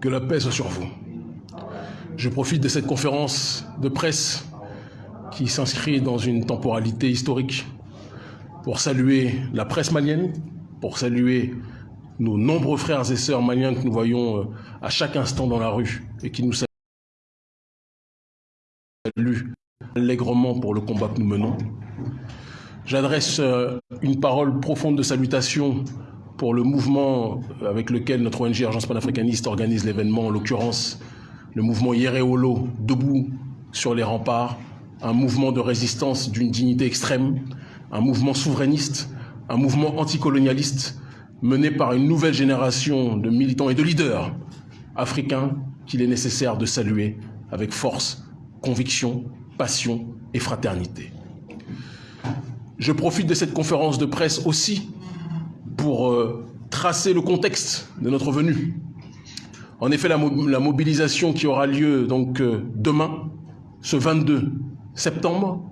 Que la paix soit sur vous. Je profite de cette conférence de presse qui s'inscrit dans une temporalité historique pour saluer la presse malienne, pour saluer nos nombreux frères et sœurs maliens que nous voyons euh, à chaque instant dans la rue et qui nous saluent allègrement pour le combat que nous menons. J'adresse euh, une parole profonde de salutation pour le mouvement avec lequel notre ONG Agence panafricaniste organise l'événement, en l'occurrence le mouvement Yereolo, debout sur les remparts, un mouvement de résistance d'une dignité extrême, un mouvement souverainiste, un mouvement anticolonialiste mené par une nouvelle génération de militants et de leaders africains qu'il est nécessaire de saluer avec force, conviction, passion et fraternité. Je profite de cette conférence de presse aussi pour euh, tracer le contexte de notre venue. En effet, la, mobilisation qui aura lieu donc euh, demain, ce 22 septembre,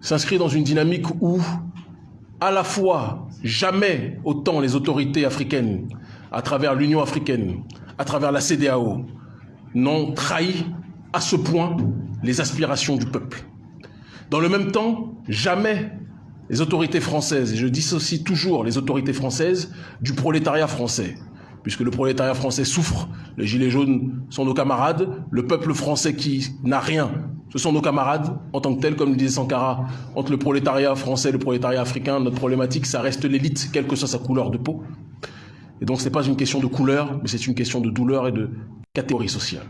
s'inscrit dans une dynamique où, à la fois, jamais autant les autorités africaines, à travers l'Union africaine, à travers la CDAO, n'ont trahi à ce point les aspirations du peuple. Dans le même temps, jamais les autorités françaises, et je dissocie toujours les autorités françaises du prolétariat français, puisque le prolétariat français souffre, les gilets jaunes sont nos camarades, le peuple français qui n'a rien, ce sont nos camarades en tant que tels, comme le disait Sankara, entre le prolétariat français et le prolétariat africain, notre problématique, ça reste l'élite, quelle que soit sa couleur de peau. Et donc ce n'est pas une question de couleur, mais c'est une question de douleur et de catégorie sociale.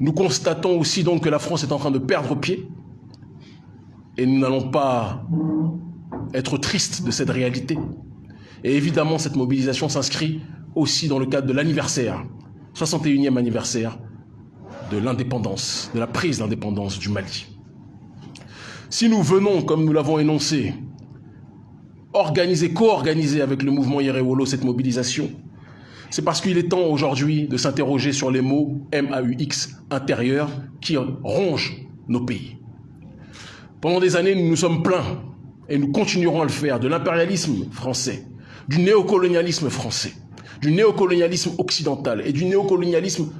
Nous constatons aussi donc que la France est en train de perdre pied, et nous n'allons pas être tristes de cette réalité. Et évidemment, cette mobilisation s'inscrit aussi dans le cadre de l'anniversaire, 61e anniversaire de l'indépendance, de la prise d'indépendance du Mali. Si nous venons, comme nous l'avons énoncé, organiser, co-organiser avec le mouvement Yerewolo cette mobilisation, c'est parce qu'il est temps aujourd'hui de s'interroger sur les mots MAUX intérieurs qui rongent nos pays. Pendant des années, nous nous sommes plaints, et nous continuerons à le faire, de l'impérialisme français, du néocolonialisme français, du néocolonialisme occidental et du néocolonialisme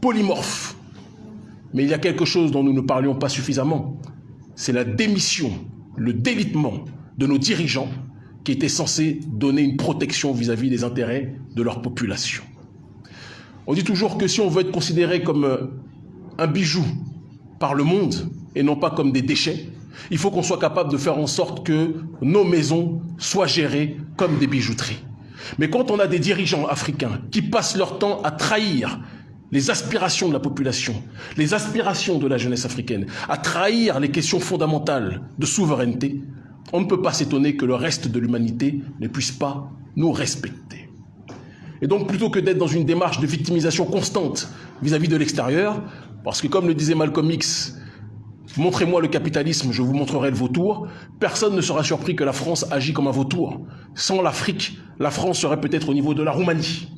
polymorphe. Mais il y a quelque chose dont nous ne parlions pas suffisamment. C'est la démission, le délitement de nos dirigeants qui étaient censés donner une protection vis-à-vis -vis des intérêts de leur population. On dit toujours que si on veut être considéré comme euh, un bijou par le monde, et non pas comme des déchets. Il faut qu'on soit capable de faire en sorte que nos maisons soient gérées comme des bijouteries. Mais quand on a des dirigeants africains qui passent leur temps à trahir les aspirations de la population, les aspirations de la jeunesse africaine, à trahir les questions fondamentales de souveraineté, on ne peut pas s'étonner que le reste de l'humanité ne puisse pas nous respecter. Et donc, plutôt que d'être dans une démarche de victimisation constante vis-à-vis -vis de l'extérieur, parce que comme le disait Malcolm X, Montrez-moi le capitalisme, je vous montrerai le vautour. Personne ne sera surpris que la France agit comme un vautour. Sans l'Afrique, la France serait peut-être au niveau de la Roumanie.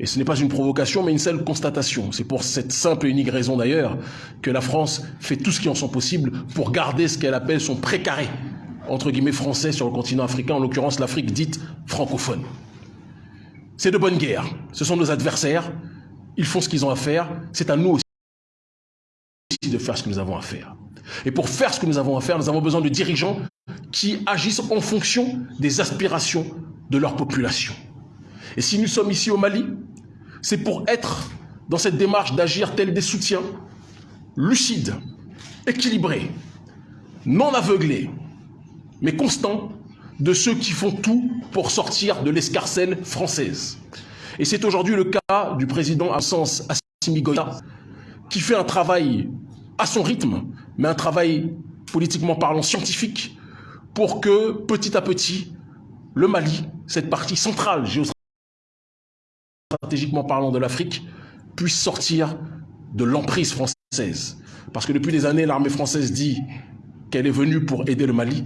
Et ce n'est pas une provocation, mais une seule constatation. C'est pour cette simple et unique raison d'ailleurs que la France fait tout ce qui en sont possible pour garder ce qu'elle appelle son précaré, entre guillemets français sur le continent africain, en l'occurrence l'Afrique dite francophone. C'est de bonne guerre. Ce sont nos adversaires. Ils font ce qu'ils ont à faire. C'est à nous aussi de faire ce que nous avons à faire. Et pour faire ce que nous avons à faire, nous avons besoin de dirigeants qui agissent en fonction des aspirations de leur population. Et si nous sommes ici au Mali, c'est pour être dans cette démarche d'agir tel des soutiens, lucides, équilibrés, non aveuglés, mais constants de ceux qui font tout pour sortir de l'escarcelle française. Et c'est aujourd'hui le cas du président Absence Assimi Goïta, qui fait un travail à son rythme, mais un travail politiquement parlant scientifique, pour que petit à petit, le Mali, cette partie centrale géostratégiquement parlant de l'Afrique, puisse sortir de l'emprise française. Parce que depuis des années, l'armée française dit qu'elle est venue pour aider le Mali,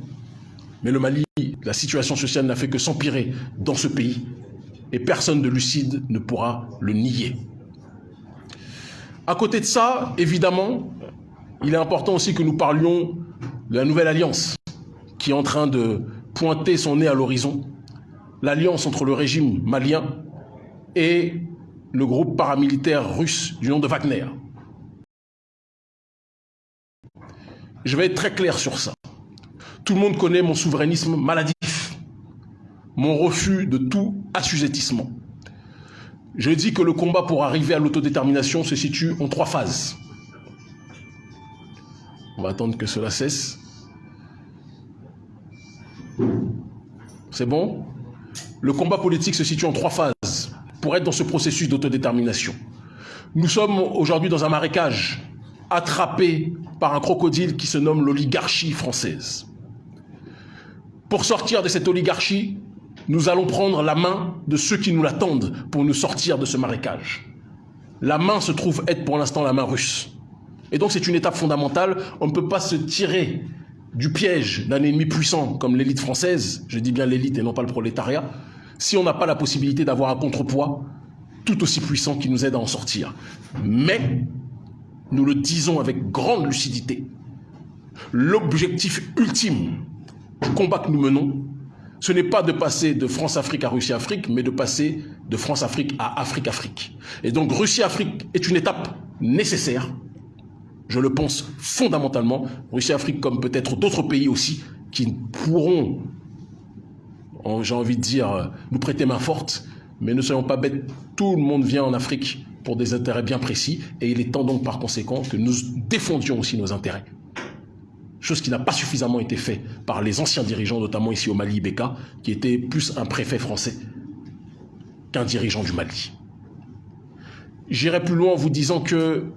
mais le Mali, la situation sociale n'a fait que s'empirer dans ce pays, et personne de lucide ne pourra le nier. À côté de ça, évidemment, il est important aussi que nous parlions de la nouvelle alliance qui est en train de pointer son nez à l'horizon, l'alliance entre le régime malien et le groupe paramilitaire russe du nom de Wagner. Je vais être très clair sur ça. Tout le monde connaît mon souverainisme maladif, mon refus de tout assujettissement. Je dis que le combat pour arriver à l'autodétermination se situe en trois phases. On va attendre que cela cesse. C'est bon? Le combat politique se situe en trois phases pour être dans ce processus d'autodétermination. Nous sommes aujourd'hui dans un marécage attrapé par un crocodile qui se nomme l'oligarchie française. Pour sortir de cette oligarchie, nous allons prendre la main de ceux qui nous l'attendent pour nous sortir de ce marécage. La main se trouve être pour l'instant la main russe. Et donc c'est une étape fondamentale. On ne peut pas se tirer du piège d'un ennemi puissant comme l'élite française, je dis bien l'élite et non pas le prolétariat, si on n'a pas la possibilité d'avoir un contrepoids tout aussi puissant qui nous aide à en sortir. Mais, nous le disons avec grande lucidité, l'objectif ultime du combat que nous menons, ce n'est pas de passer de France-Afrique à Russie-Afrique, mais de passer de France-Afrique à Afrique-Afrique. Et donc Russie-Afrique est une étape nécessaire, je le pense fondamentalement, Russie-Afrique comme peut-être d'autres pays aussi, qui pourront, j'ai envie de dire, nous prêter main forte, mais ne soyons pas bêtes, tout le monde vient en Afrique pour des intérêts bien précis, et il est temps donc par conséquent que nous défendions aussi nos intérêts. Chose qui n'a pas suffisamment été faite par les anciens dirigeants, notamment ici au Mali, Beka, qui était plus un préfet français qu'un dirigeant du Mali. J'irai plus loin en vous disant que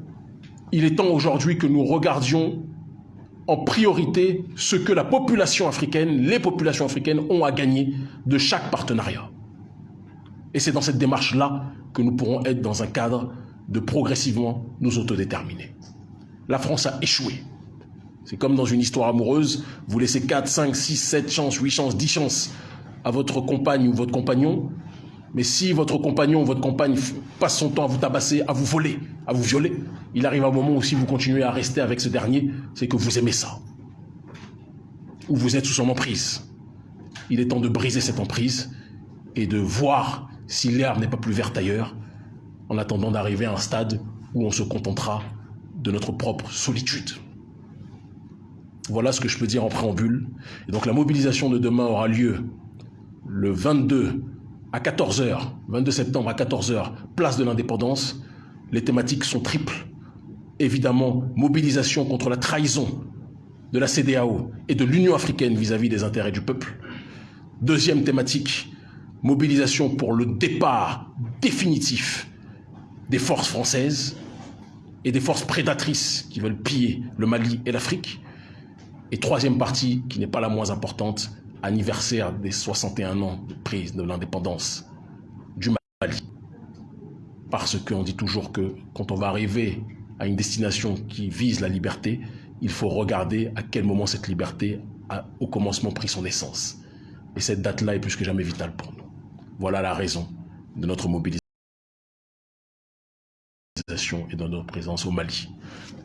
il est temps aujourd'hui que nous regardions en priorité ce que la population africaine, les populations africaines ont à gagner de chaque partenariat. Et c'est dans cette démarche-là que nous pourrons être dans un cadre de progressivement nous autodéterminer. La France a échoué. C'est comme dans une histoire amoureuse, vous laissez 4, 5, 6, 7 chances, 8 chances, 10 chances à votre compagne ou votre compagnon, mais si votre compagnon ou votre compagne passe son temps à vous tabasser, à vous voler, à vous violer, il arrive un moment où si vous continuez à rester avec ce dernier, c'est que vous aimez ça. Ou vous êtes sous son emprise. Il est temps de briser cette emprise et de voir si l'herbe n'est pas plus verte ailleurs, en attendant d'arriver à un stade où on se contentera de notre propre solitude. Voilà ce que je peux dire en préambule. Et donc la mobilisation de demain aura lieu le 22 à 14h, 22 septembre à 14h, place de l'indépendance. Les thématiques sont triples. Évidemment, mobilisation contre la trahison de la CDAO et de l'Union africaine vis-à-vis des intérêts du peuple. Deuxième thématique, mobilisation pour le départ définitif des forces françaises et des forces prédatrices qui veulent piller le Mali et l'Afrique. Et troisième partie, qui n'est pas la moins importante, anniversaire des 61 ans de prise de l'indépendance du Mali. Parce qu'on dit toujours que quand on va arriver à une destination qui vise la liberté, il faut regarder à quel moment cette liberté a au commencement pris son essence. Et cette date-là est plus que jamais vitale pour nous. Voilà la raison de notre mobilisation et de notre présence au Mali.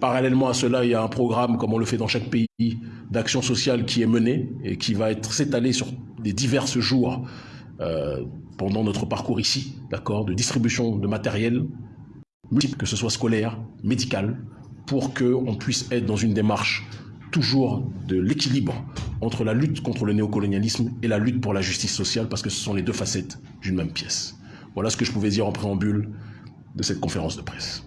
Parallèlement à cela, il y a un programme, comme on le fait dans chaque pays, d'action sociale qui est mené et qui va être s'étaler sur des divers jours euh, pendant notre parcours ici, d'accord, de distribution de matériel multiple, que ce soit scolaire, médical, pour qu'on puisse être dans une démarche toujours de l'équilibre entre la lutte contre le néocolonialisme et la lutte pour la justice sociale, parce que ce sont les deux facettes d'une même pièce. Voilà ce que je pouvais dire en préambule de cette conférence de presse.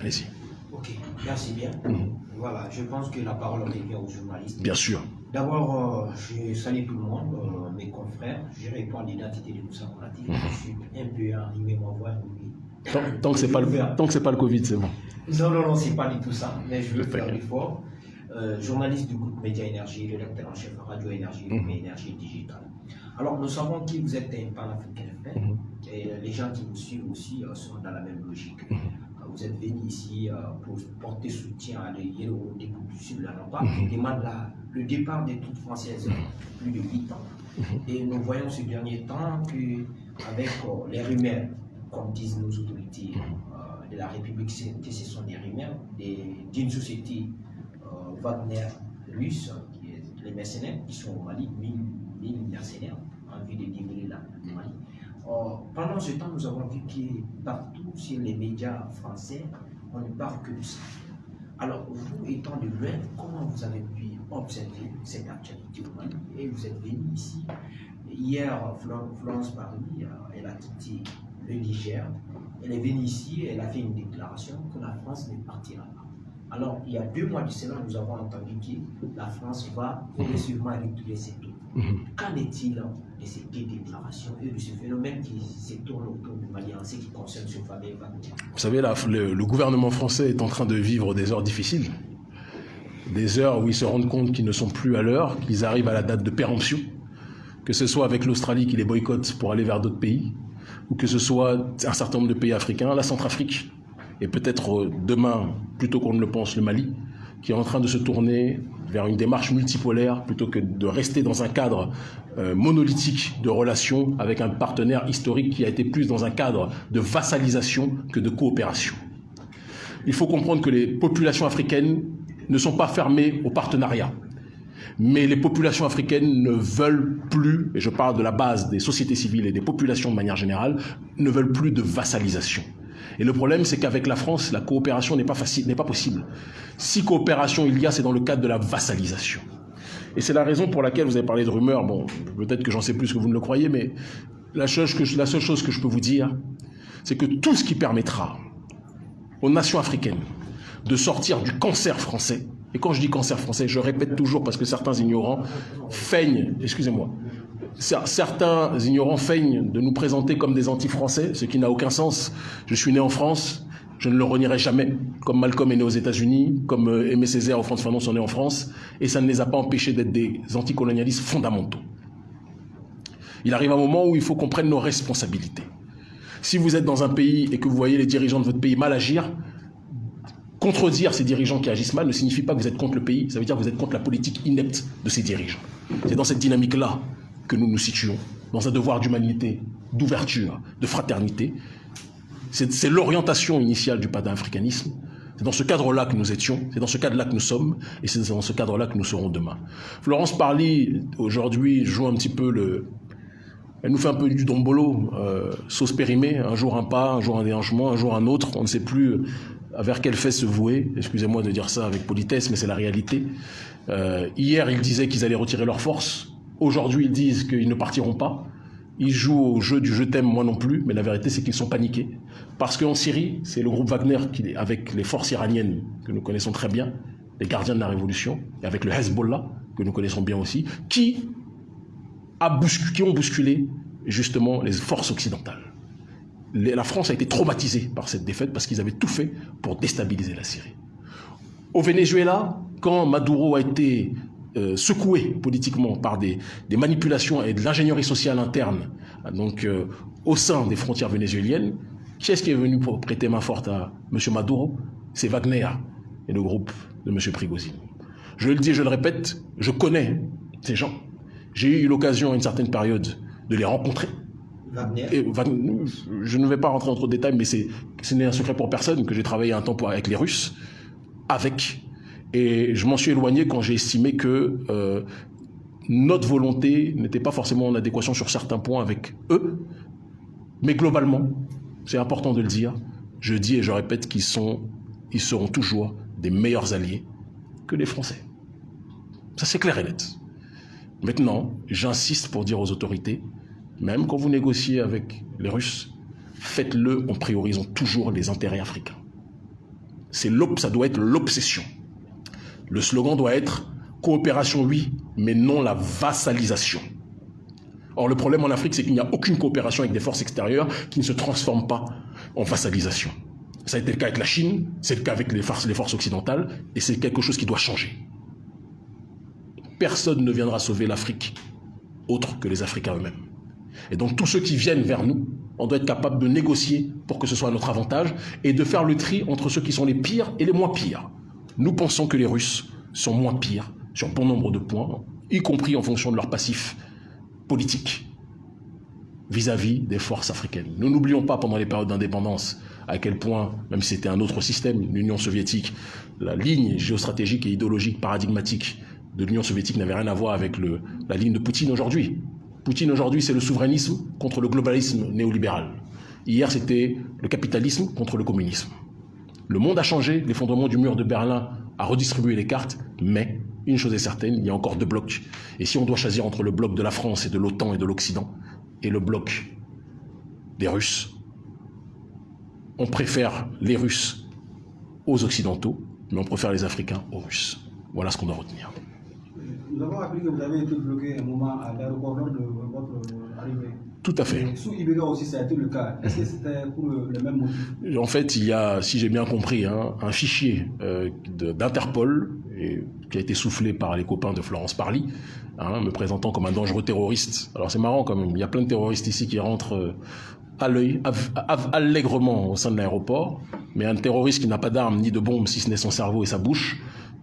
Allez-y. Ok, merci bien. Mhm. Voilà, je pense que la parole revient aux journalistes. Bien sûr. D'abord, euh, je salue tout le monde, euh, mes confrères. Je réponds à l'identité de Moussa Konati. Mm Je suis un peu arrivé à voir Tant, tant que ce n'est pas, le, pas le Covid, c'est bon. Non, non, non, c'est pas du tout ça, mais je veux faire l'effort. Euh, journaliste du groupe Média Énergie, rédacteur en chef Radio Énergie, mm Énergie Digitale. Alors, nous savons que vous êtes un panafricain mm et les gens qui nous suivent aussi sont dans la même logique. Mhm vous êtes venu ici euh, pour porter soutien à des héros des la qui demande le départ des troupes françaises plus de 8 ans. Mhm. Et nous voyons ces derniers temps qu'avec euh, les rumeurs, comme disent nos autorités mhm. euh, de la République, que ce sont des rumeurs d'une société Wagner russe, qui est mercenaires qui sont au Mali, 1000 mercenaires, en vue de le Mali. Pendant ce temps, nous avons vu que partout sur les médias français, on ne parle que de ça. Alors, vous étant de loin, comment vous avez pu observer cette actualité au Et vous êtes venu ici. Hier, Florence Paris, euh, elle a quitté le Niger. Elle est venue ici, elle a fait une déclaration que la France ne partira pas. Alors, il y a deux mois du Sénat, nous avons entendu que la France va progressivement retirer ses taux. Mhm. Qu'en est-il de ces deux déclarations et de ce phénomène qui se tourne autour du Mali en ce qui concerne ce fameux Vous savez, le, gouvernement français est en train de vivre des heures difficiles. Des heures où ils se rendent compte qu'ils ne sont plus à l'heure, qu'ils arrivent à la date de péremption. Que ce soit avec l'Australie qui les boycotte pour aller vers d'autres pays, ou que ce soit un certain nombre de pays africains, la Centrafrique, et peut-être euh, demain, plutôt qu'on ne le pense, le Mali, qui est en train de se tourner vers une démarche multipolaire plutôt que de rester dans un cadre euh, monolithique de relations avec un partenaire historique qui a été plus dans un cadre de vassalisation que de coopération. Il faut comprendre que les populations africaines ne sont pas fermées au partenariat. Mais les populations africaines ne veulent plus, et je parle de la base des sociétés civiles et des populations de manière générale, ne veulent plus de vassalisation. Et le problème, c'est qu'avec la France, la coopération n'est pas facile, n'est pas possible. Si coopération il y a, c'est dans le cadre de la vassalisation. Et c'est la raison pour laquelle vous avez parlé de rumeurs. Bon, peut-être que j'en sais plus que vous ne le croyez, mais la, chose la seule chose que je peux vous dire, c'est que tout ce qui permettra aux nations africaines de sortir du cancer français, et quand je dis cancer français, je répète toujours parce que certains ignorants feignent, excusez-moi, certains ignorants feignent de nous présenter comme des anti-français, ce qui n'a aucun sens. Je suis né en France, je ne le renierai jamais, comme Malcolm est né aux États-Unis, comme euh, Aimé Césaire ou François Fanon sont nés en France, et ça ne les a pas empêchés d'être des anticolonialistes fondamentaux. Il arrive un moment où il faut qu'on prenne nos responsabilités. Si vous êtes dans un pays et que vous voyez les dirigeants de votre pays mal agir, contredire ces dirigeants qui agissent mal ne signifie pas que vous êtes contre le pays, ça veut dire que vous êtes contre la politique inepte de ces dirigeants. C'est dans cette dynamique-là que nous nous situons, dans un devoir d'humanité, d'ouverture, de fraternité. C'est l'orientation initiale du panafricanisme. C'est dans ce cadre-là que nous étions, c'est dans ce cadre-là que nous sommes, et c'est dans ce cadre-là que nous serons demain. Florence Parly, aujourd'hui, joue un petit peu le... Elle nous fait un peu du dombolo, euh, sauce périmée, un jour un pas, un jour un déhanchement, un jour un autre, on ne sait plus euh, vers quelle fait se vouer. Excusez-moi de dire ça avec politesse, mais c'est la réalité. Euh, hier, ils disaient qu'ils allaient retirer leurs forces. Aujourd'hui, ils disent qu'ils ne partiront pas. Ils jouent au jeu du je t'aime, moi non plus, mais la vérité, c'est qu'ils sont paniqués. Parce qu'en Syrie, c'est le groupe Wagner, avec les forces iraniennes que nous connaissons très bien, les gardiens de la révolution, et avec le Hezbollah, que nous connaissons bien aussi, qui, a qui ont bousculé justement les forces occidentales. La France a été traumatisée par cette défaite parce qu'ils avaient tout fait pour déstabiliser la Syrie. Au Venezuela, quand Maduro a été euh, secoué politiquement par des, manipulations et de l'ingénierie sociale interne, donc euh, au sein des frontières vénézuéliennes, qui est-ce qui est venu pour prêter main forte à M. Maduro? C'est Wagner et le groupe de M. Prigozhin. Je le dis, je le répète, je connais ces gens. J'ai eu l'occasion à une certaine période de les rencontrer. Wagner? Et je ne vais pas rentrer dans trop de détails, mais ce n'est un secret pour personne que j'ai travaillé un temps avec les Russes, avec et je m'en suis éloigné quand j'ai estimé que euh, notre volonté n'était pas forcément en adéquation sur certains points avec eux. Mais globalement, c'est important de le dire, je dis et je répète qu'ils sont, ils seront toujours des meilleurs alliés que les Français. Ça c'est clair et net. Maintenant, j'insiste pour dire aux autorités, même quand vous négociez avec les Russes, faites-le en priorisant toujours les intérêts africains. C'est ça doit être l'obsession. Le slogan doit être coopération oui, mais non la vassalisation. Or, le problème en Afrique, c'est qu'il n'y a aucune coopération avec des forces extérieures qui ne se transforment pas en vassalisation. Ça a été le cas avec la Chine, c'est le cas avec les forces, les forces occidentales, et c'est quelque chose qui doit changer. Personne ne viendra sauver l'Afrique autre que les Africains eux-mêmes. Et donc tous ceux qui viennent vers nous, on doit être capable de négocier pour que ce soit à notre avantage et de faire le tri entre ceux qui sont les pires et les moins pires. Nous pensons que les Russes sont moins pires sur bon nombre de points, y compris en fonction de leur passif politique vis-à-vis des forces africaines. Nous n'oublions pas pendant les périodes d'indépendance à quel point, même si c'était un autre système, l'Union soviétique, la ligne géostratégique et idéologique paradigmatique de l'Union soviétique n'avait rien à voir avec la ligne de Poutine aujourd'hui. Poutine aujourd'hui, c'est le souverainisme contre le globalisme néolibéral. Hier, c'était le capitalisme contre le communisme. Le monde a changé, l'effondrement du mur de Berlin a redistribué les cartes, mais une chose est certaine, il y a encore deux blocs. Et si on doit choisir entre le bloc de la France et de l'OTAN et de l'Occident, et le bloc des Russes, on préfère les Russes aux Occidentaux, mais on préfère les Africains aux Russes. Voilà ce qu'on doit retenir. Nous avons appris que vous avez été bloqué un moment à l'aéroport de votre arrivée. Tout à fait. sous aussi, ça a été le cas. Est-ce que c'était pour le, même motif? En fait, il y a, si j'ai bien compris, hein, un fichier euh, d'Interpol qui a été soufflé par les copains de Florence Parly, hein, me présentant comme un dangereux terroriste. Alors c'est marrant quand même, il y a plein de terroristes ici qui rentrent euh, à l'œil, allègrement au sein de l'aéroport, mais un terroriste qui n'a pas d'armes ni de bombes, si ce n'est son cerveau et sa bouche,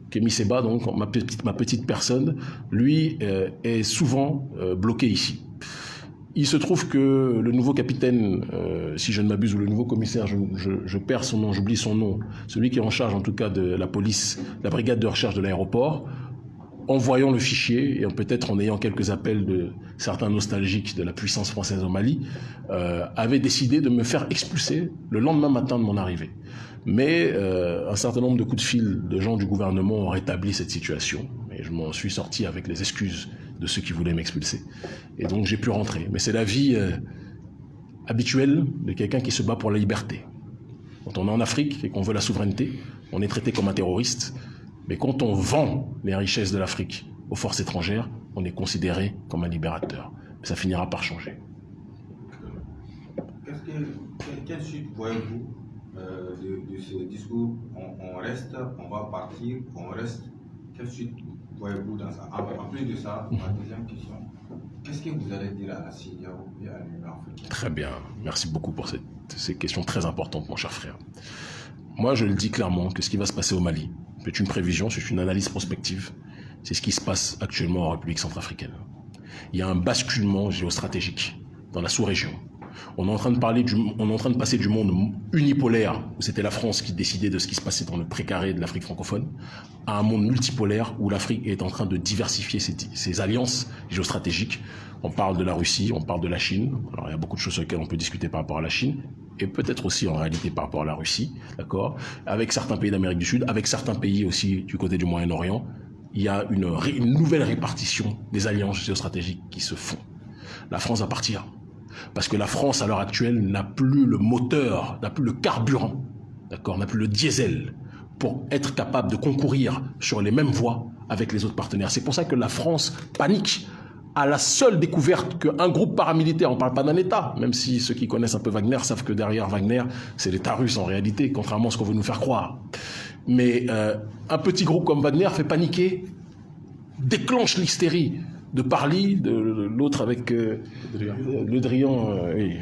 Kémy Seba, donc ma petite, ma petite personne, lui euh, est souvent bloqué ici. Il se trouve que le nouveau capitaine, euh, si je ne m'abuse, ou le nouveau commissaire, je, perds son nom, j'oublie son nom, celui qui est en charge en tout cas de la police, la brigade de recherche de l'aéroport, en voyant le fichier et peut-être en ayant quelques appels de certains nostalgiques de la puissance française au Mali, euh, avait décidé de me faire expulser le lendemain matin de mon arrivée. Mais euh, un certain nombre de coups de fil de gens du gouvernement ont rétabli cette situation et je m'en suis sorti avec les excuses de ceux qui voulaient m'expulser. Et donc j'ai pu rentrer. Mais c'est la vie euh, habituelle de quelqu'un qui se bat pour la liberté. Quand on est en Afrique et qu'on veut la souveraineté, on est traité comme un terroriste. Mais quand on vend les richesses de l'Afrique aux forces étrangères, on est considéré comme un libérateur. ça finira par changer. quelle suite voyez-vous euh, de, ce discours? On, reste, on va partir, on reste Quelle suite voyez-vous dans ça En plus de ça, ma deuxième question, qu'est-ce que vous allez dire à la CIDAO et à l'Union africaine? Très bien, merci beaucoup pour ces questions très importantes, mon cher frère. Moi, je le dis clairement que ce qui va se passer au Mali, c'est une prévision, c'est une analyse prospective, c'est ce qui se passe actuellement en République centrafricaine. Il y a un basculement géostratégique dans la sous-région. On est en train de parler du, on est en train de passer du monde unipolaire où c'était la France qui décidait de ce qui se passait dans le précaré de l'Afrique francophone à un monde multipolaire où l'Afrique est en train de diversifier ses, alliances géostratégiques. On parle de la Russie, on parle de la Chine. Alors il y a beaucoup de choses sur lesquelles on peut discuter par rapport à la Chine et peut-être aussi en réalité par rapport à la Russie, d'accord? Avec certains pays d'Amérique du Sud, avec certains pays aussi du côté du Moyen-Orient, il y a une, une nouvelle répartition des alliances géostratégiques qui se font. La France va partir parce que la France, à l'heure actuelle, n'a plus le moteur, n'a plus le carburant, d'accord, n'a plus le diesel pour être capable de concourir sur les mêmes voies avec les autres partenaires. C'est pour ça que la France panique à la seule découverte qu'un groupe paramilitaire, on ne parle pas d'un État, même si ceux qui connaissent un peu Wagner savent que derrière Wagner, c'est l'État russe en réalité, contrairement à ce qu'on veut nous faire croire. Mais euh, un petit groupe comme Wagner fait paniquer, déclenche l'hystérie de Parly, de, l'autre avec euh, Le Drian, euh, oui.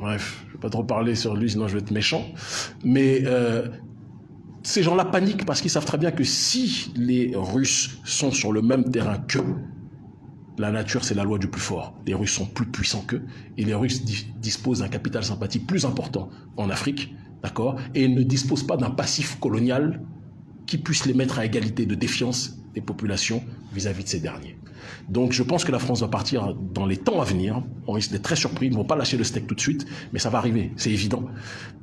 bref, je ne vais pas trop parler sur lui, sinon je vais être méchant. Mais euh, ces gens-là paniquent parce qu'ils savent très bien que si les Russes sont sur le même terrain qu'eux, la nature, c'est la loi du plus fort. Les Russes sont plus puissants qu'eux et les Russes disposent d'un capital sympathique plus important en Afrique, d'accord Et ne disposent pas d'un passif colonial qui puisse les mettre à égalité de défiance des populations vis-à-vis -vis de ces derniers. Donc je pense que la France va partir dans les temps à venir. On risque d'être très surpris. Ils ne vont pas lâcher le steak tout de suite, mais ça va arriver, c'est évident.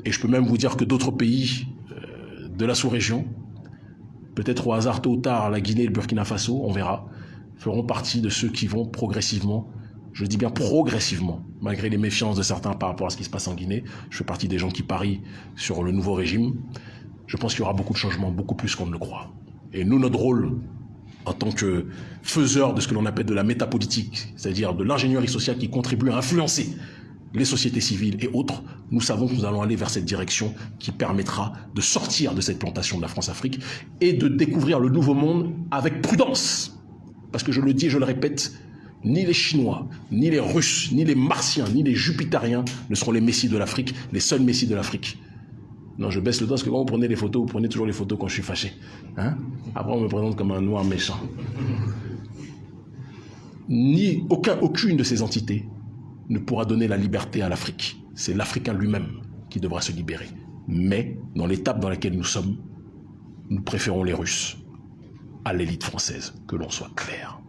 Et je peux même vous dire que d'autres pays euh, de la sous-région, peut-être au hasard tôt ou tard, la Guinée le Burkina Faso, on verra, feront partie de ceux qui vont progressivement, je dis bien progressivement, malgré les méfiances de certains par rapport à ce qui se passe en Guinée, je fais partie des gens qui parient sur le nouveau régime, je pense qu'il y aura beaucoup de changements, beaucoup plus qu'on ne le croit. Et nous, notre rôle, en tant que faiseur de ce que l'on appelle de la métapolitique, c'est-à-dire de l'ingénierie sociale qui contribue à influencer les sociétés civiles et autres, nous savons que nous allons aller vers cette direction qui permettra de sortir de cette plantation de la France-Afrique et de découvrir le nouveau monde avec prudence. Parce que je le dis et je le répète, ni les Chinois, ni les Russes, ni les Martiens, ni les Jupitériens ne seront les messies de l'Afrique, les seuls messies de l'Afrique. Non, je baisse le dos parce que quand vous prenez les photos, vous prenez toujours les photos quand je suis fâché. Hein? Après, on me présente comme un noir méchant. Ni aucun, aucune de ces entités ne pourra donner la liberté à l'Afrique. C'est l'Africain lui-même qui devra se libérer. Mais, dans l'étape dans laquelle nous sommes, nous préférons les Russes à l'élite française, que l'on soit clair.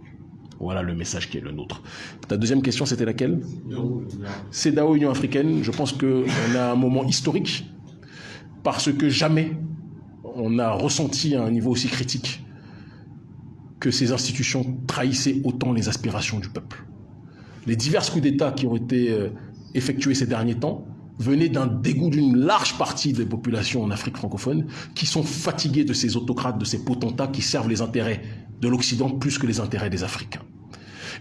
Voilà le message qui est le nôtre. Ta deuxième question, c'était laquelle? CEDAO, Union africaine. Je pense qu'on a un moment historique parce que jamais on a ressenti à un niveau aussi critique que ces institutions trahissaient autant les aspirations du peuple. Les divers coups d'État qui ont été euh, effectués ces derniers temps venaient d'un dégoût d'une large partie des populations en Afrique francophone qui sont fatiguées de ces autocrates, de ces potentats qui servent les intérêts de l'Occident plus que les intérêts des Africains.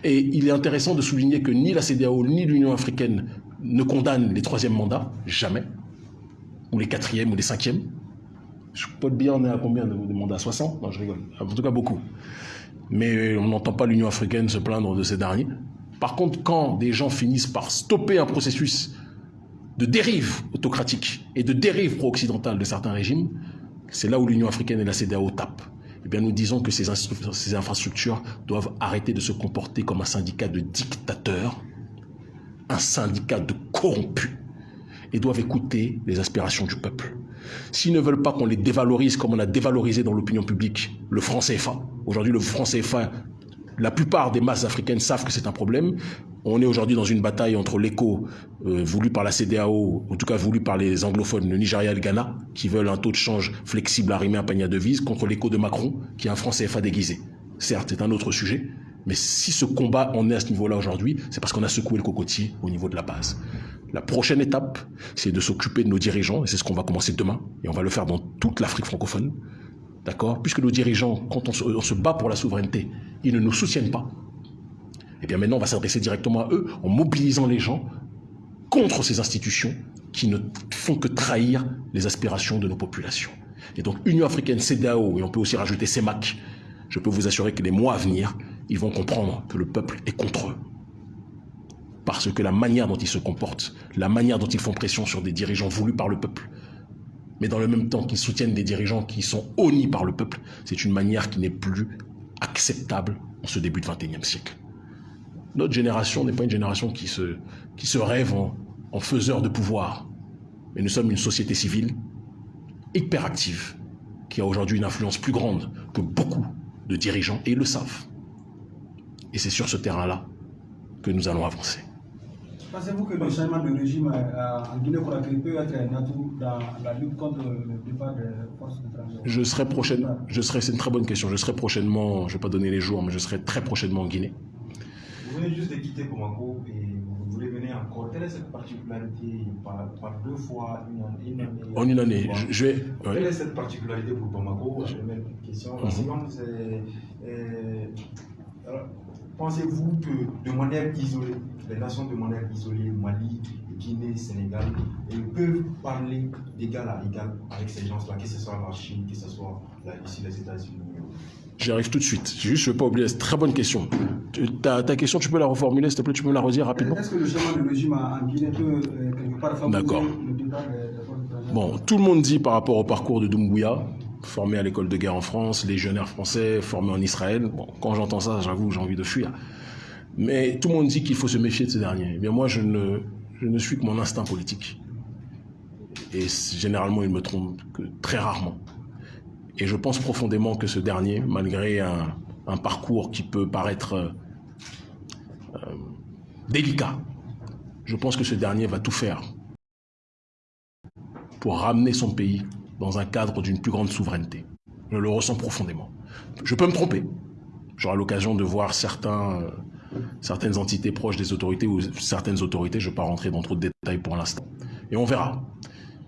Et il est intéressant de souligner que ni la CDAO ni l'Union africaine ne condamnent les troisièmes mandats, jamais, ou les quatrièmes ou les cinquièmes. Je peux te bien, on est à combien de, mandats 60 Non, je rigole. En tout cas, beaucoup. Mais on n'entend pas l'Union africaine se plaindre de ces derniers. Par contre, quand des gens finissent par stopper un processus de dérive autocratique et de dérive pro-occidentale de certains régimes, c'est là où l'Union africaine et la CDAO tapent. Eh bien, nous disons que ces infrastructures doivent arrêter de se comporter comme un syndicat de dictateurs, un syndicat de corrompus, et doivent écouter les aspirations du peuple. S'ils ne veulent pas qu'on les dévalorise comme on a dévalorisé dans l'opinion publique le franc CFA, aujourd'hui le franc CFA, la plupart des masses africaines savent que c'est un problème, on est aujourd'hui dans une bataille entre l'écho euh, voulu par la CDAO, en tout cas voulu par les anglophones, le Nigeria et le Ghana, qui veulent un taux de change flexible arrimé à un panier de devises, contre l'écho de Macron, qui est un franc CFA déguisé. Certes, c'est un autre sujet, mais si ce combat en est à ce niveau-là aujourd'hui, c'est parce qu'on a secoué le cocotier au niveau de la base. La prochaine étape, c'est de s'occuper de nos dirigeants, et c'est ce qu'on va commencer demain, et on va le faire dans toute l'Afrique francophone. D'accord? Puisque nos dirigeants, quand on se, bat pour la souveraineté, ils ne nous soutiennent pas, eh bien maintenant, on va s'adresser directement à eux en mobilisant les gens contre ces institutions qui ne font que trahir les aspirations de nos populations. Et donc, Union africaine, CDAO, et on peut aussi rajouter CEMAC, je peux vous assurer que les mois à venir, ils vont comprendre que le peuple est contre eux. Parce que la manière dont ils se comportent, la manière dont ils font pression sur des dirigeants voulus par le peuple, mais dans le même temps qu'ils soutiennent des dirigeants qui sont honnis par le peuple, c'est une manière qui n'est plus acceptable en ce début de 21e siècle. Notre génération n'est pas une génération qui se, rêve en, en faiseur de pouvoir. Mais nous sommes une société civile hyper active qui a aujourd'hui une influence plus grande que beaucoup de dirigeants et ils le savent. Et c'est sur ce terrain-là que nous allons avancer. Pensez-vous que le changement de régime euh, en Guinée-Conakry peut être un atout dans la lutte contre le départ des forces étrangères? Je serai prochainement, je serai, c'est une très bonne question, je serai prochainement, je ne vais pas donner les jours, mais je serai très prochainement en Guinée. Vous venez juste de quitter Bamako et vous voulez venir encore. Quelle est cette particularité par, par deux fois une année, une année En une année, je, je vais. Quelle ouais. est cette particularité pour Bamako? La première question. La Mhm. seconde, c'est. euh, alors, Pensez-vous que de manière isolée, les nations de manière isolée, Mali, Guinée, Sénégal, elles peuvent parler d'égal à égal avec ces gens-là, que ce soit la Chine, que ce soit la Russie, les États-Unis? J'y arrive tout de suite. Juste, je ne veux pas oublier, c'est une très bonne question. Ta, ta question, tu peux la reformuler, s'il te plaît, tu peux me la redire rapidement? Est-ce que le changement de régime en Guinée peut quelque part favoriser le Bon, tout le monde dit par rapport au parcours de Doumbouya, formé à l'école de guerre en France, légionnaire français, formé en Israël. Bon, quand j'entends ça, j'avoue, j'ai envie de fuir. Mais tout le monde dit qu'il faut se méfier de ce dernier. Eh bien, moi, je ne, je ne suis que mon instinct politique. Et généralement, il me trompe que très rarement. Et je pense profondément que ce dernier, malgré un, un parcours qui peut paraître euh, euh, délicat, je pense que ce dernier va tout faire pour ramener son pays dans un cadre d'une plus grande souveraineté. Je le ressens profondément. Je peux me tromper. J'aurai l'occasion de voir euh, certaines entités proches des autorités ou certaines autorités. Je ne vais pas rentrer dans trop de détails pour l'instant. Et on verra.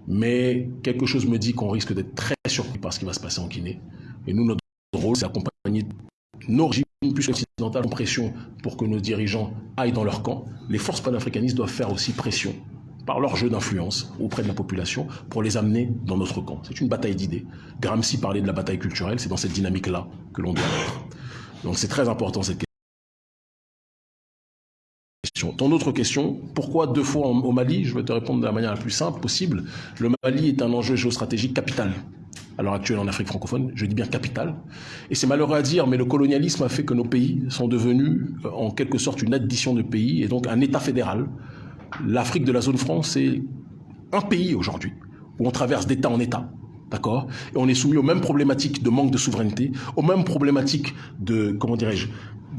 Mais quelque chose me dit qu'on risque d'être très surpris par ce qui va se passer en Guinée. Et nous, notre rôle, c'est d'accompagner nos régimes plus occidentales en pression pour que nos dirigeants aillent dans leur camp. Les forces panafricanistes doivent faire aussi pression par leur jeu d'influence auprès de la population pour les amener dans notre camp. C'est une bataille d'idées. Gramsci parlait de la bataille culturelle, c'est dans cette dynamique-là que l'on doit être. Donc c'est très important cette question. Ton autre question, pourquoi deux fois au Mali? Je vais te répondre de la manière la plus simple possible. Le Mali est un enjeu géostratégique capital à l'heure actuelle en Afrique francophone, je dis bien capital. Et c'est malheureux à dire, mais le colonialisme a fait que nos pays sont devenus en quelque sorte une addition de pays et donc un État fédéral. L'Afrique de la zone franc, c'est un pays aujourd'hui où on traverse d'État en État d'accord? Et on est soumis aux mêmes problématiques de manque de souveraineté, aux mêmes problématiques de, comment dirais-je,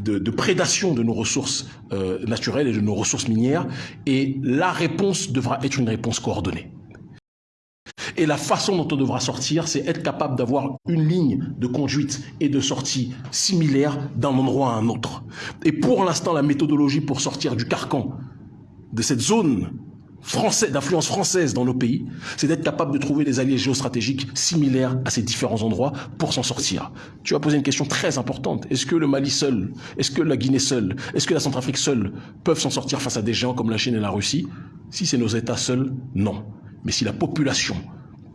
de, prédation de nos ressources euh, naturelles et de nos ressources minières. Et la réponse devra être une réponse coordonnée. Et la façon dont on devra sortir, c'est être capable d'avoir une ligne de conduite et de sortie similaire d'un endroit à un autre. Et pour l'instant, la méthodologie pour sortir du carcan de cette zone d'influence française dans nos pays, c'est d'être capable de trouver des alliés géostratégiques similaires à ces différents endroits pour s'en sortir. Tu as posé une question très importante. Est-ce que le Mali seul, est-ce que la Guinée seule, est-ce que la Centrafrique seule peuvent s'en sortir face à des géants comme la Chine et la Russie? Si c'est nos États seuls, non. Mais si la population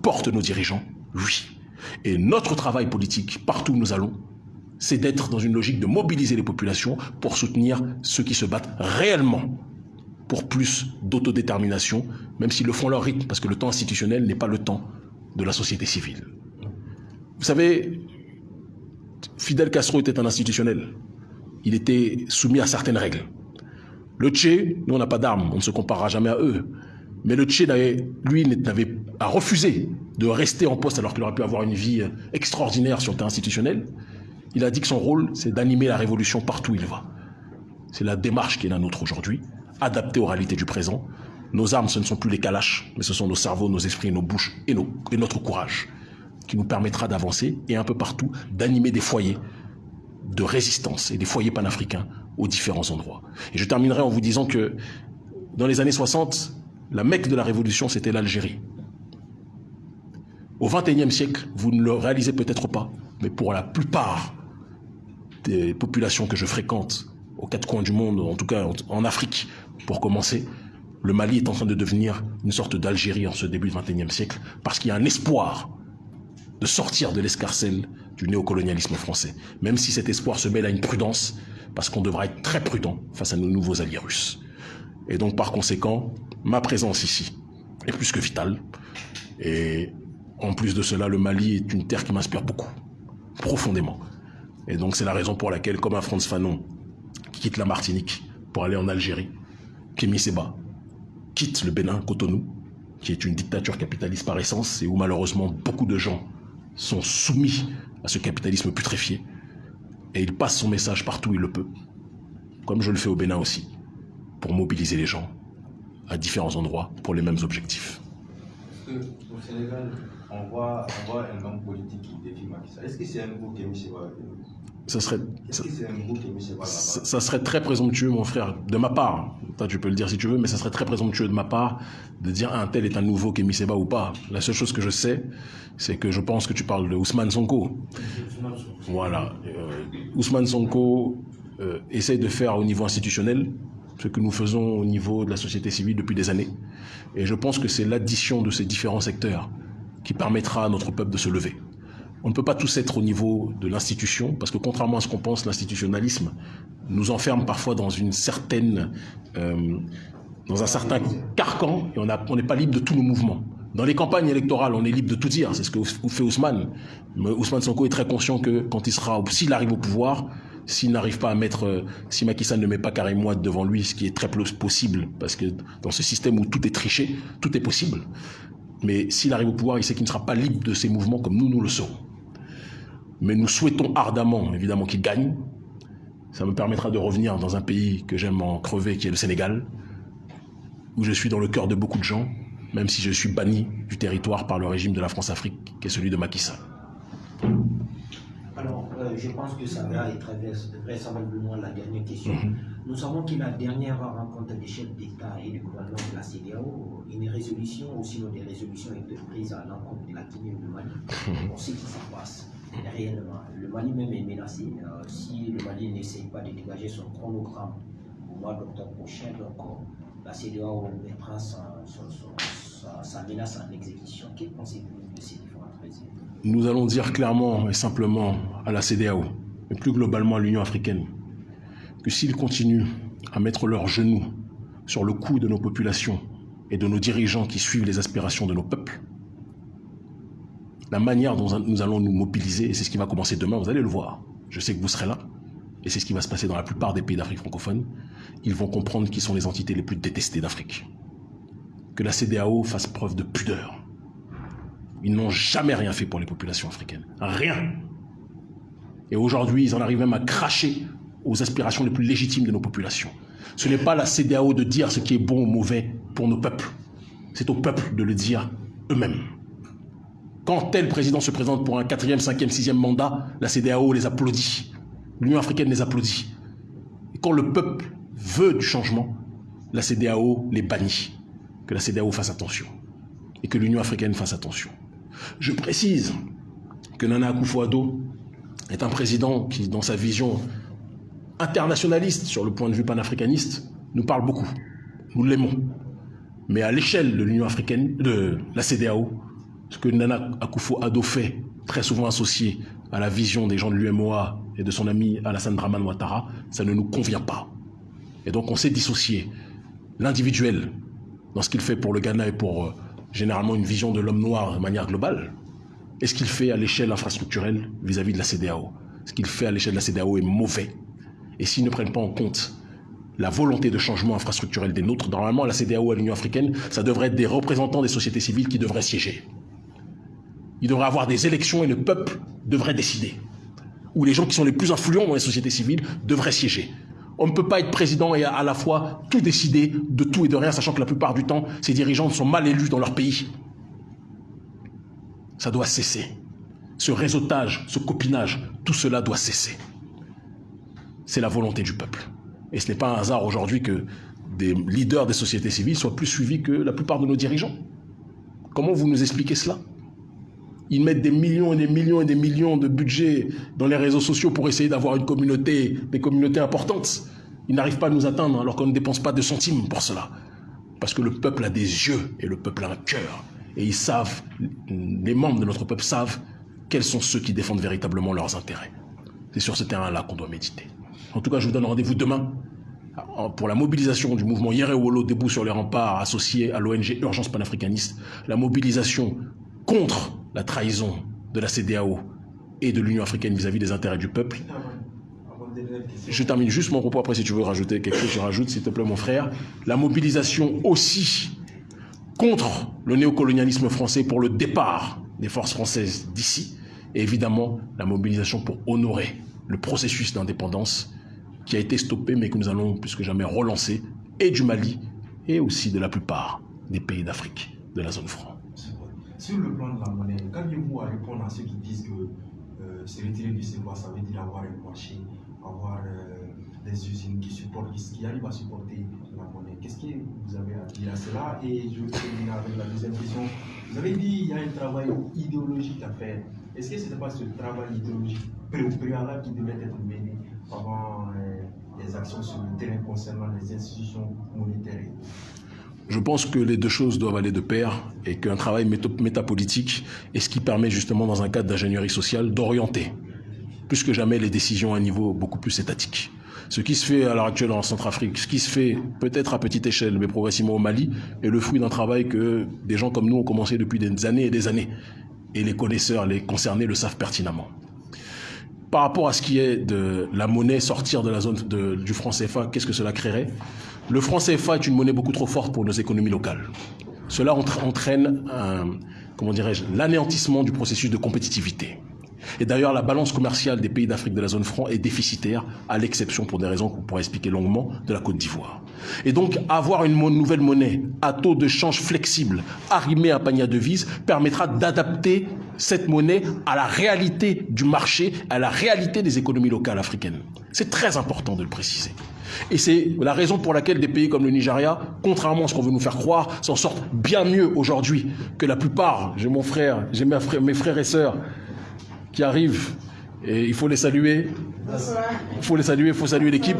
porte nos dirigeants, oui. Et notre travail politique, partout où nous allons, c'est d'être dans une logique de mobiliser les populations pour soutenir ceux qui se battent réellement pour plus d'autodétermination, même s'ils le font leur rythme, parce que le temps institutionnel n'est pas le temps de la société civile. Vous savez, Fidel Castro était un institutionnel. Il était soumis à certaines règles. Le Tché, nous on n'a pas d'armes, on ne se comparera jamais à eux. Mais le Tché, lui, n'avait a refusé de rester en poste alors qu'il aurait pu avoir une vie extraordinaire sur le terrain institutionnel. Il a dit que son rôle, c'est d'animer la révolution partout où il va. C'est la démarche qui est la nôtre aujourd'hui adapté aux réalités du présent. Nos armes, ce ne sont plus les calaches, mais ce sont nos cerveaux, nos esprits, nos bouches et, et notre courage qui nous permettra d'avancer et un peu partout d'animer des foyers de résistance et des foyers panafricains aux différents endroits. Et je terminerai en vous disant que dans les années 60, la mecque de la révolution, c'était l'Algérie. Au XXIe siècle, vous ne le réalisez peut-être pas, mais pour la plupart des populations que je fréquente aux quatre coins du monde, en tout cas en Afrique, pour commencer, le Mali est en train de devenir une sorte d'Algérie en ce début du XXIe siècle, parce qu'il y a un espoir de sortir de l'escarcelle du néocolonialisme français, même si cet espoir se mêle à une prudence, parce qu'on devra être très prudent face à nos nouveaux alliés russes. Et donc par conséquent, ma présence ici est plus que vitale. Et en plus de cela, le Mali est une terre qui m'inspire beaucoup, profondément. Et donc c'est la raison pour laquelle, comme à Franz Fanon, qui quitte la Martinique pour aller en Algérie, Kémy Seba quitte le Bénin, Cotonou, qui est une dictature capitaliste par essence et où malheureusement beaucoup de gens sont soumis à ce capitalisme putréfié. Et il passe son message partout où il le peut, comme je le fais au Bénin aussi, pour mobiliser les gens à différents endroits pour les mêmes objectifs. Au Sénégal, on voit, on voit un homme politique qui défie Macky Est-ce que c'est un Kémy Seba ça serait, ça, serait très présomptueux, mon frère, de ma part. Toi, tu peux le dire si tu veux, mais ça serait très présomptueux de ma part de dire un tel est un nouveau Kémy Seba ou pas. La seule chose que je sais, c'est que je pense que tu parles de Ousmane Sonko. Voilà. Euh, Ousmane Sonko euh, essaye de faire au niveau institutionnel ce que nous faisons au niveau de la société civile depuis des années. Et je pense que c'est l'addition de ces différents secteurs qui permettra à notre peuple de se lever. On ne peut pas tous être au niveau de l'institution, parce que contrairement à ce qu'on pense, l'institutionnalisme nous enferme parfois dans une certaine, euh, dans un certain carcan, et on n'est pas libre de tous nos mouvements. Dans les campagnes électorales, on est libre de tout dire, c'est ce que fait Ousmane. Mais Ousmane Sonko est très conscient que quand il sera, s'il arrive au pouvoir, s'il n'arrive pas à mettre, euh, si Macky Sall ne met pas Karim Ouad devant lui, ce qui est très possible, parce que dans ce système où tout est triché, tout est possible. Mais s'il arrive au pouvoir, il sait qu'il ne sera pas libre de ses mouvements comme nous, nous le serons mais nous souhaitons ardemment, évidemment, qu'il gagne. Ça me permettra de revenir dans un pays que j'aime en crever, qui est le Sénégal, où je suis dans le cœur de beaucoup de gens, même si je suis banni du territoire par le régime de la France-Afrique, qui est celui de Macky Sall. Alors, euh, je pense que ça va être vraisemblablement la dernière question. Mhm. Nous savons que la dernière rencontre des chefs d'État et du gouvernement de la CDAO, une résolution, ou sinon des résolutions été prises à l'encontre de la Guinée et du Mali. Mhm. On sait qui s'en passe réellement. Le Mali même est menacé. Euh, si le Mali n'essaye pas de dégager son chronogramme au mois d'octobre prochain, donc euh, la CDAO mettra sa, menace en exécution. Que pensez-vous de ces différentes raisons Nous allons dire clairement et simplement à la CDAO, et plus globalement à l'Union africaine, que s'ils continuent à mettre leurs genoux sur le cou de nos populations et de nos dirigeants qui suivent les aspirations de nos peuples, la manière dont nous allons nous mobiliser, et c'est ce qui va commencer demain, vous allez le voir. Je sais que vous serez là, et c'est ce qui va se passer dans la plupart des pays d'Afrique francophone. Ils vont comprendre qui sont les entités les plus détestées d'Afrique. Que la CDAO fasse preuve de pudeur. Ils n'ont jamais rien fait pour les populations africaines. Rien. Et aujourd'hui, ils en arrivent même à cracher aux aspirations les plus légitimes de nos populations. Ce n'est pas la CDAO de dire ce qui est bon ou mauvais pour nos peuples. C'est au peuple de le dire eux-mêmes. Quand tel président se présente pour un quatrième, cinquième, sixième mandat, la CDAO les applaudit. L'Union africaine les applaudit. Et quand le peuple veut du changement, la CDAO les bannit. Que la CDAO fasse attention. Et que l'Union africaine fasse attention. Je précise que Nana Akufo-Addo est un président qui, dans sa vision internationaliste sur le point de vue panafricaniste, nous parle beaucoup. Nous l'aimons. Mais à l'échelle de l'Union africaine, de la CDAO, ce que Nana Akufo-Addo fait, très souvent associé à la vision des gens de l'UMOA et de son ami Alassane Draman Ouattara, ça ne nous convient pas. Et donc on s'est dissocié l'individuel dans ce qu'il fait pour le Ghana et pour euh, généralement une vision de l'homme noir de manière globale, et ce qu'il fait à l'échelle infrastructurelle vis-à-vis de la CDAO. Ce qu'il fait à l'échelle de la CDAO est mauvais. Et s'ils ne prennent pas en compte la volonté de changement infrastructurel des nôtres, normalement, la CDAO à l'Union africaine, ça devrait être des représentants des sociétés civiles qui devraient siéger. Il devrait avoir des élections et le peuple devrait décider. Ou les gens qui sont les plus influents dans les sociétés civiles devraient siéger. On ne peut pas être président et à la fois tout décider de tout et de rien, sachant que la plupart du temps, ces dirigeants sont mal élus dans leur pays. Ça doit cesser. Ce réseautage, ce copinage, tout cela doit cesser. C'est la volonté du peuple. Et ce n'est pas un hasard aujourd'hui que des leaders des sociétés civiles soient plus suivis que la plupart de nos dirigeants. Comment vous nous expliquez cela? Ils mettent des millions et des millions et des millions de budget dans les réseaux sociaux pour essayer d'avoir une communauté, des communautés importantes. Ils n'arrivent pas à nous atteindre alors qu'on ne dépense pas de centimes pour cela. Parce que le peuple a des yeux et le peuple a un cœur. Et ils savent, les membres de notre peuple savent quels sont ceux qui défendent véritablement leurs intérêts. C'est sur ce terrain-là qu'on doit méditer. En tout cas, je vous donne rendez-vous demain pour la mobilisation du mouvement Yerewolo debout sur les remparts associé à l'ONG Urgence panafricaniste, la mobilisation contre la trahison de la CDAO et de l'Union africaine vis-à-vis des intérêts du peuple. Je termine juste mon propos après si tu veux rajouter quelque chose, je rajoute s'il te plaît mon frère. La mobilisation aussi contre le néocolonialisme français pour le départ des forces françaises d'ici et évidemment la mobilisation pour honorer le processus d'indépendance qui a été stoppé, mais que nous allons plus que jamais relancer, et du Mali, et aussi de la plupart des pays d'Afrique, de la zone franc. Sur le plan de la monnaie, qu'avez-vous à répondre à ceux qui disent que euh, se retirer du CEPA, ça veut dire avoir un marché, avoir euh, des usines qui, supportent, qui arrivent à supporter la monnaie Qu'est-ce que vous avez à dire à cela? Et je vais terminer avec la deuxième question. Vous avez dit qu'il y a un travail idéologique à faire. Est-ce que ce n'est pas ce travail idéologique préalable qui devait être mené avant euh, les actions sur le terrain concernant les institutions monétaires je pense que les deux choses doivent aller de pair et qu'un travail métapolitique est ce qui permet justement dans un cadre d'ingénierie sociale d'orienter plus que jamais les décisions à un niveau beaucoup plus étatique. Ce qui se fait à l'heure actuelle en Centrafrique, ce qui se fait peut-être à petite échelle, mais progressivement au Mali, est le fruit d'un travail que des gens comme nous ont commencé depuis des années et des années. Et les connaisseurs, les concernés le savent pertinemment par rapport à ce qui est de la monnaie sortir de la zone du franc CFA, qu'est-ce que cela créerait? Le franc CFA est une monnaie beaucoup trop forte pour nos économies locales. Cela entraîne, comment dirais-je, l'anéantissement du processus de compétitivité. Et d'ailleurs, la balance commerciale des pays d'Afrique de la zone franc est déficitaire, à l'exception, pour des raisons qu'on pourrait expliquer longuement, de la Côte d'Ivoire. Et donc, avoir une nouvelle monnaie à taux de change flexible, arrimée à un panier de devises, permettra d'adapter cette monnaie à la réalité du marché, à la réalité des économies locales africaines. C'est très important de le préciser. Et c'est la raison pour laquelle des pays comme le Nigeria, contrairement à ce qu'on veut nous faire croire, s'en sortent bien mieux aujourd'hui que la plupart. J'ai mon frère, j'ai mes frères et sœurs qui arrivent et il faut les saluer. Il faut les saluer, il faut saluer l'équipe.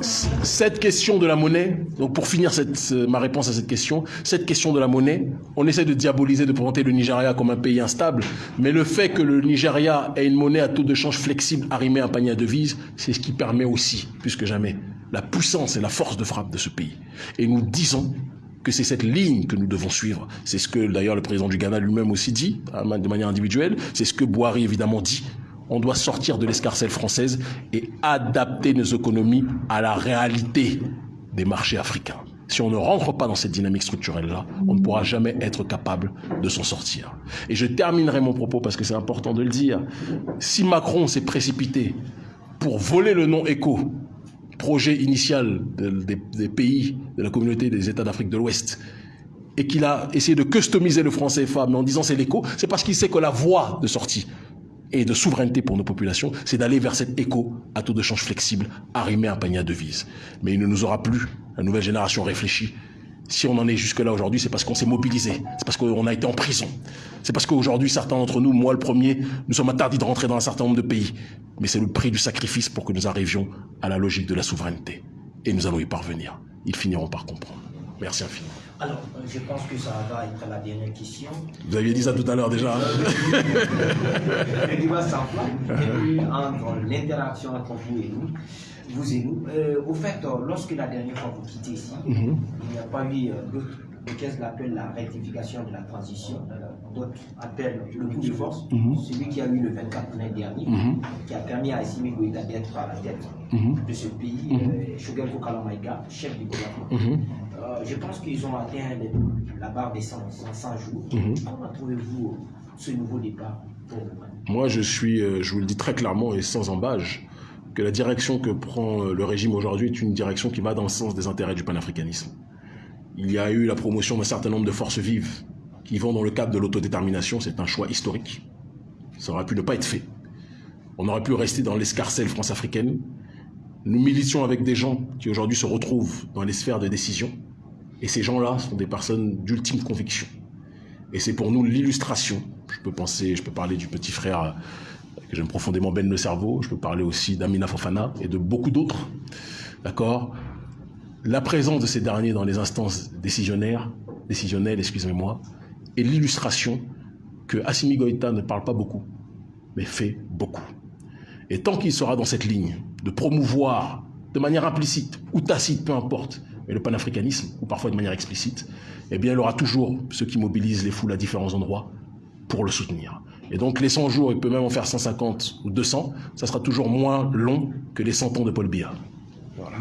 Cette question de la monnaie, donc pour finir cette, ma réponse à cette question, cette question de la monnaie, on essaie de diaboliser, de présenter le Nigeria comme un pays instable, mais le fait que le Nigeria ait une monnaie à taux de change flexible arrimée à un panier à devises, c'est ce qui permet aussi, plus que jamais, la puissance et la force de frappe de ce pays. Et nous disons que c'est cette ligne que nous devons suivre. C'est ce que d'ailleurs le président du Ghana lui-même aussi dit, de manière individuelle. C'est ce que Boari évidemment dit. On doit sortir de l'escarcelle française et adapter nos économies à la réalité des marchés africains. Si on ne rentre pas dans cette dynamique structurelle-là, on ne pourra jamais être capable de s'en sortir. Et je terminerai mon propos parce que c'est important de le dire. Si Macron s'est précipité pour voler le nom ECO, projet initial des pays de la communauté des États d'Afrique de l'Ouest, et qu'il a essayé de customiser le franc CFA, en disant c'est l'écho, c'est parce qu'il sait que la voie de sortie et de souveraineté pour nos populations, c'est d'aller vers cet écho à taux de change flexible, arrimé à un panier à devises. Mais il ne nous aura plus, la nouvelle génération réfléchit. Si on en est jusque-là aujourd'hui, c'est parce qu'on s'est mobilisé, c'est parce qu'on a été en prison, c'est parce qu'aujourd'hui, certains d'entre nous, moi le premier, nous sommes interdits de rentrer dans un certain nombre de pays. Mais c'est le prix du sacrifice pour que nous arrivions à la logique de la souveraineté. Et nous allons y parvenir. Ils finiront par comprendre. Merci infiniment. Alors, euh, je pense que ça va être la dernière question. Vous aviez dit ça tout à l'heure déjà. Hein. Le débat s'enflamme, et puis entre l'interaction entre vous et nous, vous et nous. Euh, au fait, euh, lorsque la dernière fois vous quittez ici, mhm. il n'y a pas eu d'autres qu'est-ce qu'on appelle la rectification de la transition. D'autres appellent le coup de force, mhm. celui qui a eu le 24 mai dernier, mhm. qui a permis à Assimi Goïta d'être à la tête de ce pays, Shogun Kalamaïka, chef du gouvernement. Euh, je pense qu'ils ont atteint la barre des 100, 100 jours. Mhm. Comment trouvez-vous ce nouveau départ pour vous? Moi, je suis, euh, je vous le dis très clairement et sans embâge, que la direction que prend euh, le régime aujourd'hui est une direction qui va dans le sens des intérêts du panafricanisme. Il y a eu la promotion d'un certain nombre de forces vives qui vont dans le cadre de l'autodétermination. C'est un choix historique. Ça aurait pu ne pas être fait. On aurait pu rester dans l'escarcelle france-africaine. Nous militions avec des gens qui aujourd'hui se retrouvent dans les sphères de décision et ces gens-là sont des personnes d'ultime conviction. Et c'est pour nous l'illustration. Je peux penser, je peux parler du petit frère que j'aime profondément Ben le cerveau. Je peux parler aussi d'Amina Fofana et de beaucoup d'autres. D'accord? La présence de ces derniers dans les instances décisionnaires, décisionnelles, excusez-moi, est l'illustration que Assimi Goïta ne parle pas beaucoup, mais fait beaucoup. Et tant qu'il sera dans cette ligne de promouvoir de manière implicite ou tacite, peu importe, mais le panafricanisme, ou parfois de manière explicite, eh bien, il aura toujours ceux qui mobilisent les foules à différents endroits pour le soutenir. Et donc, les 100 jours, il peut même en faire 150 ou 200, ça sera toujours moins long que les 100 ans de Paul Biya. Voilà.